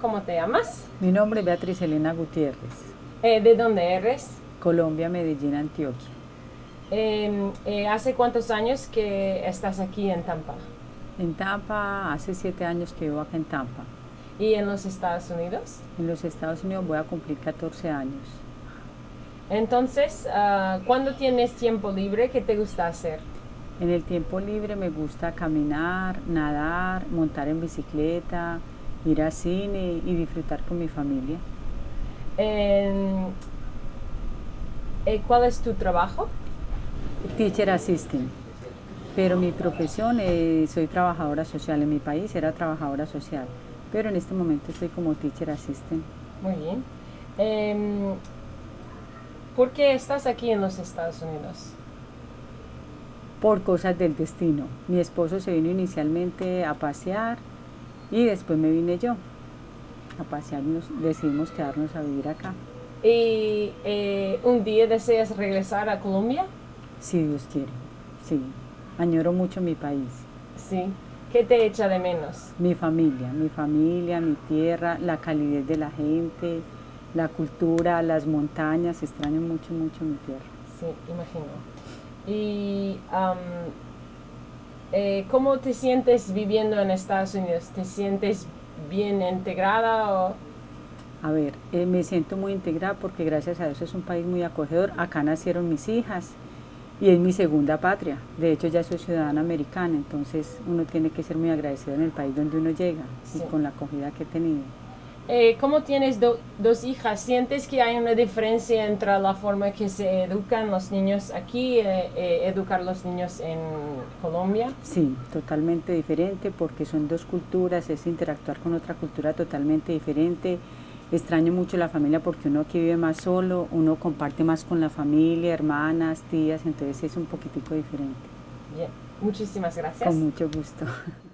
¿Cómo te llamas? Mi nombre es Beatriz Elena Gutiérrez. Eh, ¿De dónde eres? Colombia, Medellín, Antioquia. Em, eh, ¿Hace cuántos años que estás aquí en Tampa? En Tampa, hace siete años que vivo acá en Tampa. ¿Y en los Estados Unidos? En los Estados Unidos voy a cumplir 14 años. Entonces, uh, ¿cuándo tienes tiempo libre? ¿Qué te gusta hacer? En el tiempo libre me gusta caminar, nadar, montar en bicicleta, ir al cine y disfrutar con mi familia. Eh, ¿Cuál es tu trabajo? Teacher Assistant. Pero mi profesión, es, soy trabajadora social. En mi país era trabajadora social. Pero en este momento estoy como Teacher Assistant. Muy bien. Eh, ¿Por qué estás aquí en los Estados Unidos? Por cosas del destino. Mi esposo se vino inicialmente a pasear y después me vine yo a pasearnos, decidimos quedarnos a vivir acá. ¿Y eh, un día deseas regresar a Colombia? Si Dios quiere, sí. Añoro mucho mi país. Sí. ¿Qué te echa de menos? Mi familia, mi familia, mi tierra, la calidez de la gente, la cultura, las montañas. Extraño mucho, mucho mi tierra. Sí, imagino. ¿Y eh, cómo te sientes viviendo en Estados Unidos? ¿Te sientes bien integrada o...? A ver, eh, me siento muy integrada porque gracias a Dios es un país muy acogedor. Acá nacieron mis hijas y es mi segunda patria. De hecho ya soy ciudadana americana, entonces uno tiene que ser muy agradecido en el país donde uno llega y con la acogida que he tenido. Eh, ¿Cómo tienes dos hijas? ¿Sientes que hay una diferencia entre la forma que se educan los niños aquí y eh, eh, educar los niños en Colombia? Sí, totalmente diferente porque son dos culturas, es interactuar con otra cultura totalmente diferente. Extraño mucho la familia porque uno aquí vive más solo, uno comparte más con la familia, hermanas, tías, entonces es un poquitico diferente. Bien, muchísimas gracias. Con mucho gusto.